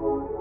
Bye.